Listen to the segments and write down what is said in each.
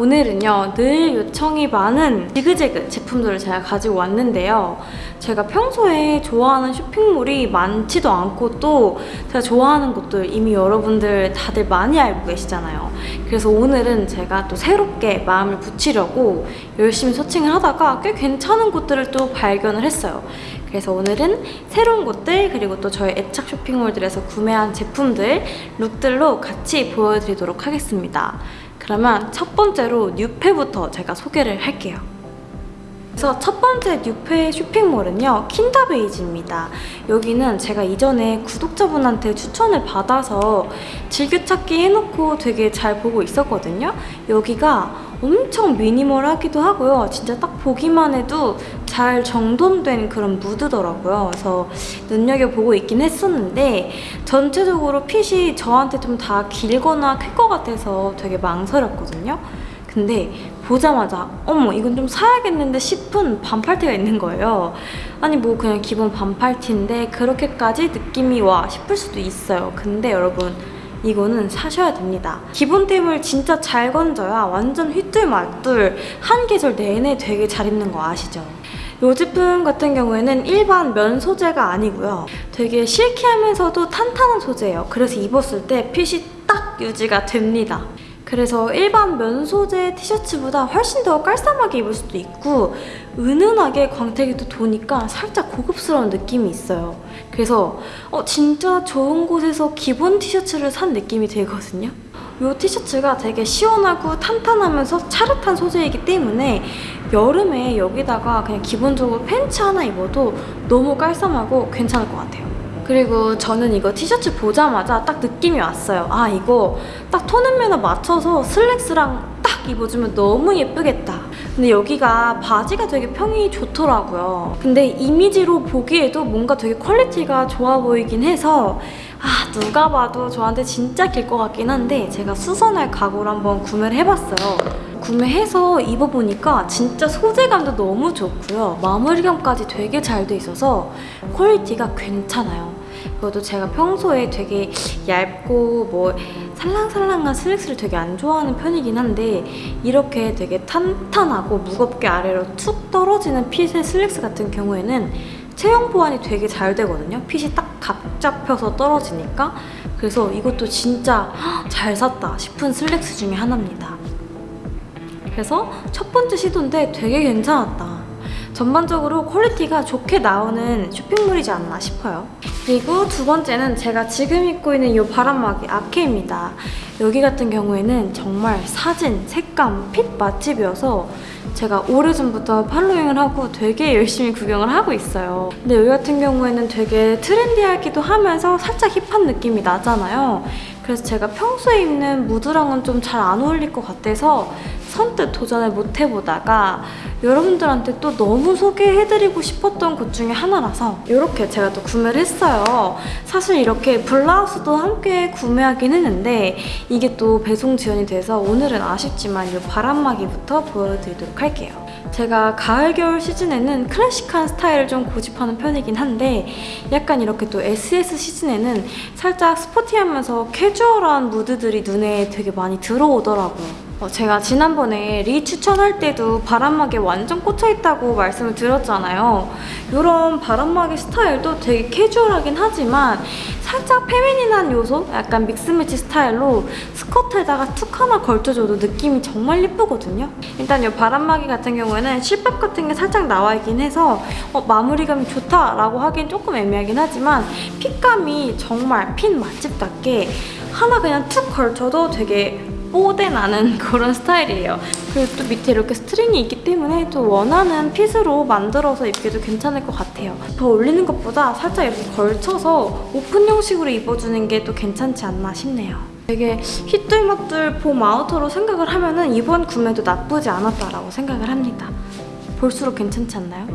오늘은요 늘 요청이 많은 지그재그 제품들을 제가 가지고 왔는데요. 제가 평소에 좋아하는 쇼핑몰이 많지도 않고 또 제가 좋아하는 곳들 이미 여러분들 다들 많이 알고 계시잖아요. 그래서 오늘은 제가 또 새롭게 마음을 붙이려고 열심히 서칭을 하다가 꽤 괜찮은 곳들을 또 발견을 했어요. 그래서 오늘은 새로운 곳들 그리고 또 저희 애착 쇼핑몰들에서 구매한 제품들 룩들로 같이 보여드리도록 하겠습니다. 그러면 첫 번째로 뉴페부터 제가 소개를 할게요. 그래서 첫 번째 뉴페 쇼핑몰은요 킨더베이지입니다. 여기는 제가 이전에 구독자분한테 추천을 받아서 즐겨찾기 해놓고 되게 잘 보고 있었거든요. 여기가 엄청 미니멀하기도 하고요. 진짜 딱 보기만 해도 잘 정돈된 그런 무드더라고요. 그래서 눈여겨보고 있긴 했었는데 전체적으로 핏이 저한테 좀 다 길거나 클 것 같아서 되게 망설였거든요. 근데 보자마자 어머 이건 좀 사야겠는데 싶은 반팔티가 있는 거예요. 아니 뭐 그냥 기본 반팔티인데 그렇게까지 느낌이 와 싶을 수도 있어요. 근데 여러분 이거는 사셔야 됩니다. 기본템을 진짜 잘 건져야 완전 휘뚤말뚤 한 계절 내내 되게 잘 입는 거 아시죠? 이 제품 같은 경우에는 일반 면 소재가 아니고요. 되게 실키하면서도 탄탄한 소재예요. 그래서 입었을 때 핏이 딱 유지가 됩니다 그래서 일반 면 소재 티셔츠보다 훨씬 더 깔쌈하게 입을 수도 있고 은은하게 광택이 또 도니까 살짝 고급스러운 느낌이 있어요. 그래서 어, 진짜 좋은 곳에서 기본 티셔츠를 산 느낌이 들거든요. 이 티셔츠가 되게 시원하고 탄탄하면서 차릇한 소재이기 때문에 여름에 여기다가 그냥 기본적으로 팬츠 하나 입어도 너무 깔쌈하고 괜찮을 것 같아요. 그리고 저는 이거 티셔츠 보자마자 딱 느낌이 왔어요. 아 이거 딱 tone and manner 맞춰서 슬랙스랑 딱 입어주면 너무 예쁘겠다. 근데 여기가 바지가 되게 평이 좋더라고요. 근데 이미지로 보기에도 뭔가 되게 quality가 좋아 보이긴 해서 아 누가 봐도 저한테 진짜 길 것 같긴 한데 제가 수선할 각오로 한번 구매를 해봤어요. 구매해서 입어보니까 진짜 소재감도 너무 좋고요. 마무리감까지 되게 잘 돼 있어서 quality가 괜찮아요. 그것도 제가 평소에 되게 얇고 뭐 살랑살랑한 슬랙스를 되게 안 좋아하는 편이긴 한데 이렇게 되게 탄탄하고 무겁게 아래로 툭 떨어지는 핏의 슬랙스 같은 경우에는 체형 보완이 되게 잘 되거든요. 핏이 딱 각 잡혀서 떨어지니까 그래서 이것도 진짜 잘 샀다 싶은 슬랙스 중에 하나입니다. 그래서 첫 번째 시도인데 되게 괜찮았다. 전반적으로 quality가 좋게 나오는 쇼핑몰이지 않나 싶어요. 그리고 두 번째는 제가 지금 입고 있는 이 바람막이 자켓입니다. 여기 같은 경우에는 정말 사진, 색감, fit 맛집이어서 제가 오래전부터 following을 하고 되게 열심히 구경을 하고 있어요. 근데 여기 같은 경우에는 되게 trendy하기도 하면서 살짝 hip한 느낌이 나잖아요. 그래서 제가 평소에 입는 무드랑은 좀 잘 안 어울릴 것 같아서 선뜻 도전을 못 해보다가 여러분들한테 또 너무 소개해드리고 싶었던 곳 중에 하나라서 이렇게 제가 또 구매를 했어요. 사실 이렇게 블라우스도 함께 구매하긴 했는데 이게 또 배송 지연이 돼서 오늘은 아쉽지만 이 바람막이부터 보여드리도록 할게요. 제가 가을, 겨울 시즌에는 클래식한 스타일을 좀 고집하는 편이긴 한데 약간 이렇게 또 SS 시즌에는 살짝 스포티하면서 캐주얼한 무드들이 눈에 되게 많이 들어오더라고요. 어, 제가 지난번에 리 추천할 때도 바람막이에 완전 꽂혀있다고 말씀을 드렸잖아요. 이런 바람막이 스타일도 되게 캐주얼하긴 하지만 살짝 페미닌한 요소? 약간 믹스매치 스타일로 스커트에다가 툭 하나 걸쳐줘도 느낌이 정말 예쁘거든요. 일단 이 바람막이 같은 경우에는 실밥 같은 게 살짝 나와 있긴 해서 어, 마무리감이 좋다라고 하긴 조금 애매하긴 하지만 fit감이 정말 fit 맛집답게 하나 그냥 툭 걸쳐도 되게 뽀대 나는 그런 스타일이에요. 그리고 또 밑에 이렇게 string이 있기 때문에 또 원하는 fit으로 만들어서 입기도 괜찮을 것 같아요. 더 올리는 것보다 살짝 이렇게 걸쳐서 오픈 형식으로 입어주는 게 또 괜찮지 않나 싶네요. 되게 휘뚤마뚤 봄 outer로 생각을 하면 은 이번 구매도 나쁘지 않았다라고 생각을 합니다. 볼수록 괜찮지 않나요?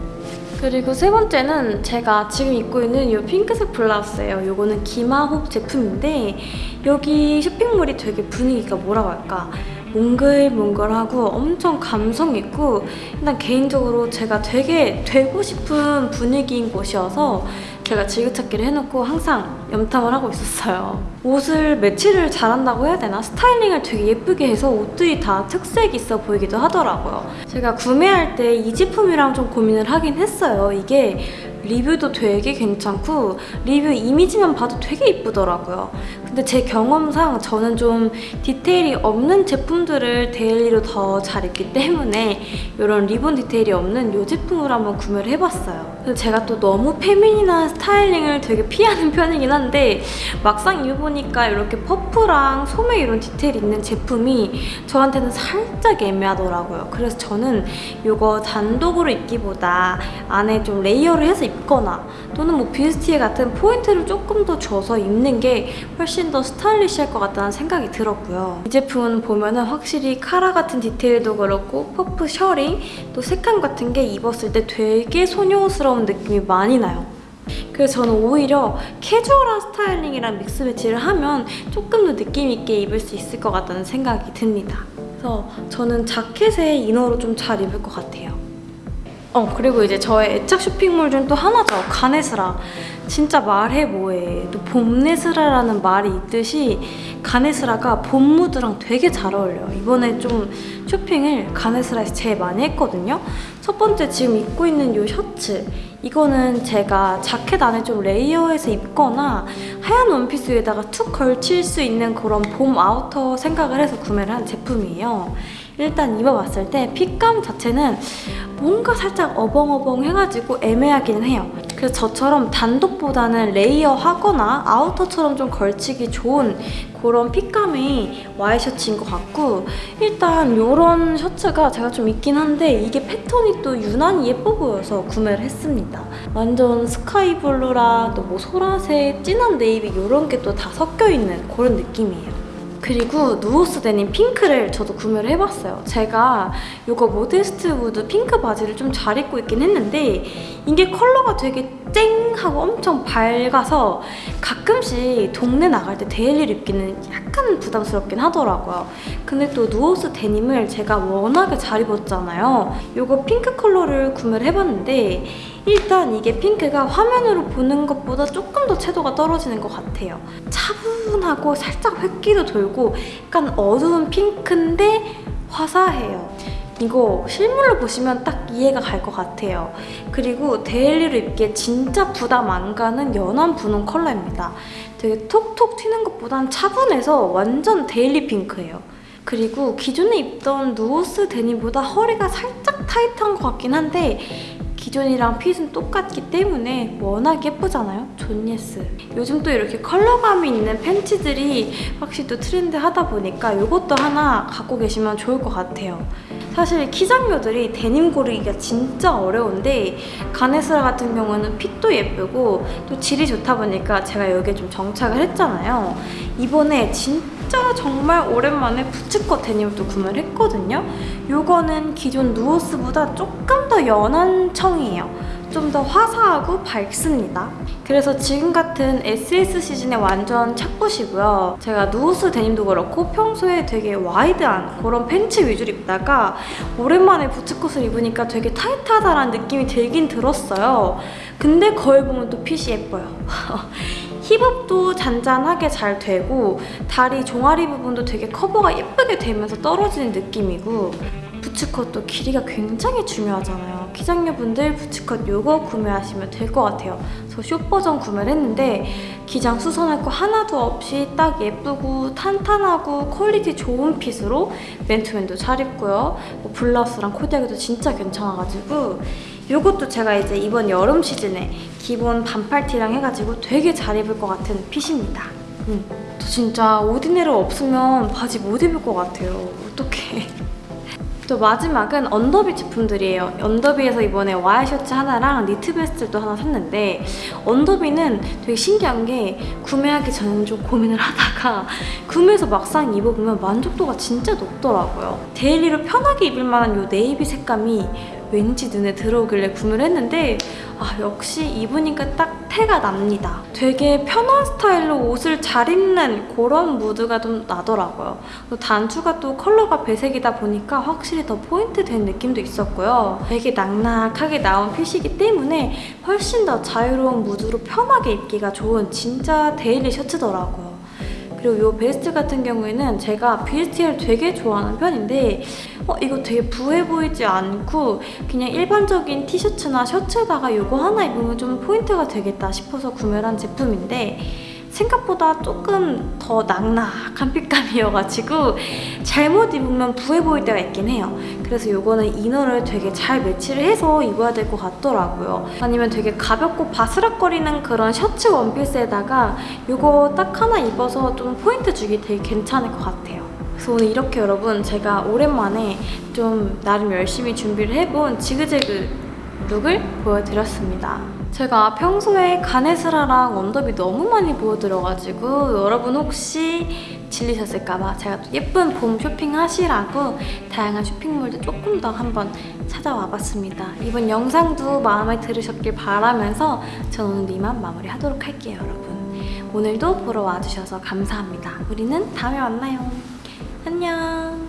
그리고 세 번째는 제가 지금 입고 있는 이 핑크색 블라우스예요. 이거는 기마홉 제품인데 여기 쇼핑몰이 되게 분위기가 뭐라고 할까 몽글몽글하고 엄청 감성 있고 일단 개인적으로 제가 되게 되고 싶은 분위기인 곳이어서 제가 즐겨찾기를 해놓고 항상 염탐을 하고 있었어요. 옷을 매치를 잘한다고 해야 되나? 스타일링을 되게 예쁘게 해서 옷들이 다 특색 있어 보이기도 하더라고요. 제가 구매할 때 이 제품이랑 좀 고민을 하긴 했어요. 이게 리뷰도 되게 괜찮고 리뷰 이미지만 봐도 되게 이쁘더라고요. 근데 제 경험상 저는 좀 디테일이 없는 제품들을 daily로 더 잘 입기 때문에 이런 리본 디테일이 없는 이 제품을 한번 구매를 해봤어요. 제가 또 너무 feminine한 styling을 되게 피하는 편이긴 한데 막상 입어보니까 이렇게 퍼프랑 소매 이런 디테일 있는 제품이 저한테는 살짝 애매하더라고요. 그래서 저는 이거 단독으로 입기보다 안에 좀 layer를 해서 입거나 또는 뭐 뷰스티에 같은 포인트를 조금 더 줘서 입는 게 훨씬 더 stylish할 것 같다는 생각이 들었고요. 이 제품은 보면은 확실히 카라 같은 디테일도 그렇고 퍼프 셔링 또 색감 같은 게 입었을 때 되게 소녀스러운 느낌이 많이 나요. 그래서 저는 오히려 캐주얼한 styling이랑 mix match를 하면 조금 더 느낌 있게 입을 수 있을 것 같다는 생각이 듭니다. 그래서 저는 자켓에 inner로 좀 잘 입을 것 같아요. 어 그리고 이제 저의 애착 쇼핑몰 중 또 하나죠 가네스라. 진짜 말해 뭐해. 또 봄네스라라는 말이 있듯이 가네스라가 봄 무드랑 되게 잘 어울려요. 이번에 좀 쇼핑을 가네스라에서 제일 많이 했거든요. 첫 번째 지금 입고 있는 이 셔츠. 이거는 제가 자켓 안에 좀 layer해서 입거나 하얀 원피스 위에다가 툭 걸칠 수 있는 그런 봄 outer 생각을 해서 구매를 한 제품이에요 일단 입어봤을 때 fit감 자체는 뭔가 살짝 어벙어벙 해가지고 애매하기는 해요. 그래서 저처럼 단독보다는 layer 하거나 outer처럼 좀 걸치기 좋은 그런 fit감의 와이셔츠인 것 같고 일단 이런 셔츠가 제가 좀 있긴 한데 이게 패턴이 또 유난히 예뻐 보여서 구매를 했습니다. 완전 sky blue랑 또 뭐 소라색, 진한 네이비 이런 게 또 다 섞여 있는 그런 느낌이에요. 그리고 누오스 데님 핑크를 저도 구매를 해봤어요. 제가 이거 모데스트 우드 핑크 바지를 좀 잘 입고 있긴 했는데 이게 컬러가 되게 쨍 하고 엄청 밝아서 가끔씩 동네 나갈 때 daily로 입기는 약간 부담스럽긴 하더라고요. 근데 또 누오스 데님을 제가 워낙에 잘 입었잖아요. 이거 핑크 컬러를 구매를 해봤는데 일단 이게 핑크가 화면으로 보는 것보다 조금 더 채도가 떨어지는 것 같아요. 차분하고 살짝 회기도 돌고 약간 어두운 핑크인데 화사해요. 이거 실물로 보시면 딱 이해가 갈 것 같아요. 그리고 daily로 입기에 진짜 부담 안 가는 연한 분홍 컬러입니다. 되게 톡톡 튀는 것보단 차분해서 완전 daily 핑크예요. 그리고 기존에 입던 누오스 데님보다 허리가 살짝 타이트한 것 같긴 한데 기존이랑 fit은 똑같기 때문에 워낙 예쁘잖아요? 존예스. 요즘 또 이렇게 컬러감이 있는 팬츠들이 확실히 또 트렌드하다 보니까 이것도 하나 갖고 계시면 좋을 것 같아요. 사실 키장녀들이 데님 고르기가 진짜 어려운데 가네스라 같은 경우는 핏도 예쁘고 또 질이 좋다 보니까 제가 여기에 좀 정착을 했잖아요. 이번에 진짜 정말 오랜만에 부츠컷 데님을 또 구매를 했거든요. 요거는 기존 누오스보다 조금 더 연한 청이에요. 좀 더 화사하고 밝습니다. 그래서 지금 같은 SS 시즌에 완전 착붙이고요. 제가 누오스 데님도 그렇고 평소에 되게 와이드한 그런 팬츠 위주로 입다가 오랜만에 부츠컷을 입으니까 되게 타이트하다라는 느낌이 들긴 들었어요. 근데 거울 보면 또 핏이 예뻐요. 힙업도 잔잔하게 잘 되고 다리 종아리 부분도 되게 커버가 예쁘게 되면서 떨어지는 느낌이고 boots cut도 길이가 굉장히 중요하잖아요. 키작녀분들 boots cut 요거 구매하시면 될 것 같아요. 저 숏 버전 구매를 했는데 기장 수선할 거 하나도 없이 딱 예쁘고 탄탄하고 quality 좋은 fit으로 맨투맨도 잘 입고요. 뭐 블라우스랑 코디하기도 진짜 괜찮아가지고 이것도 제가 이제 이번 여름 시즌에 기본 반팔티랑 해가지고 되게 잘 입을 것 같은 fit입니다. 음. 저 진짜 오디네로 없으면 바지 못 입을 것 같아요. 어떡해. 또 마지막은 언더비 제품들이에요. 언더비에서 이번에 와이셔츠 하나랑 니트 베스트도 하나 샀는데 언더비는 되게 신기한 게 구매하기 전에는 좀 고민을 하다가 구매해서 막상 입어보면 만족도가 진짜 높더라고요. daily로 편하게 입을 만한 이 네이비 색감이 왠지 눈에 들어오길래 구매를 했는데 아 역시 입으니까 딱 태가 납니다. 되게 편한 스타일로 옷을 잘 입는 그런 무드가 좀 나더라고요. 또 단추가 또 컬러가 배색이다 보니까 확실히 더 포인트 된 느낌도 있었고요. 되게 낙낙하게 나온 fit이기 때문에 훨씬 더 자유로운 무드로 편하게 입기가 좋은 진짜 daily 셔츠더라고요. 그리고 이 베스트 같은 경우에는 제가 베스트를 되게 좋아하는 편인데 어, 이거 되게 부해 보이지 않고 그냥 일반적인 티셔츠나 셔츠에다가 이거 하나 입으면 좀 포인트가 되겠다 싶어서 구매를 한 제품인데 생각보다 조금 더 낙낙한 fit감이어가지고 잘못 입으면 부해 보일 때가 있긴 해요. 그래서 이거는 inner를 되게 잘 match를 해서 입어야 될 것 같더라고요. 아니면 되게 가볍고 바스락거리는 그런 셔츠 원피스에다가 이거 딱 하나 입어서 좀 포인트 주기 되게 괜찮을 것 같아요. 그래서 오늘 이렇게 여러분 제가 오랜만에 좀 나름 열심히 준비를 해본 지그재그 look을 보여드렸습니다. 제가 평소에 가네스라랑 언더비 너무 많이 보여드려가지고 여러분 혹시 질리셨을까봐 제가 또 예쁜 봄 쇼핑하시라고 다양한 쇼핑몰도 조금 더 한번 찾아와 봤습니다. 이번 영상도 마음에 들으셨길 바라면서 저는 오늘 이만 마무리하도록 할게요, 여러분. 오늘도 보러 와주셔서 감사합니다. 우리는 다음에 만나요. 안녕.